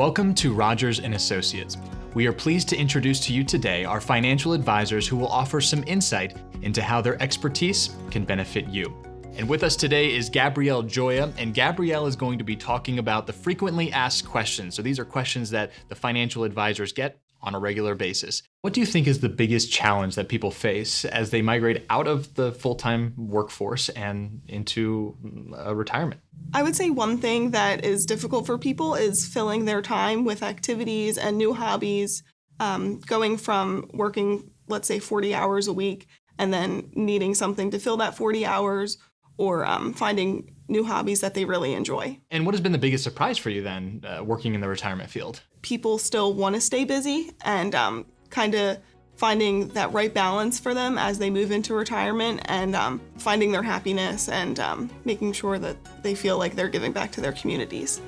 Welcome to Rogers and Associates. We are pleased to introduce to you today our financial advisors who will offer some insight into how their expertise can benefit you. And with us today is Gabrielle Joya, and Gabrielle is going to be talking about the frequently asked questions. So these are questions that the financial advisors get on a regular basis. What do you think is the biggest challenge that people face as they migrate out of the full-time workforce and into a retirement? I would say one thing that is difficult for people is filling their time with activities and new hobbies, um, going from working, let's say, 40 hours a week and then needing something to fill that 40 hours or um, finding new hobbies that they really enjoy. And what has been the biggest surprise for you then, uh, working in the retirement field? People still want to stay busy and um, kind of finding that right balance for them as they move into retirement and um, finding their happiness and um, making sure that they feel like they're giving back to their communities.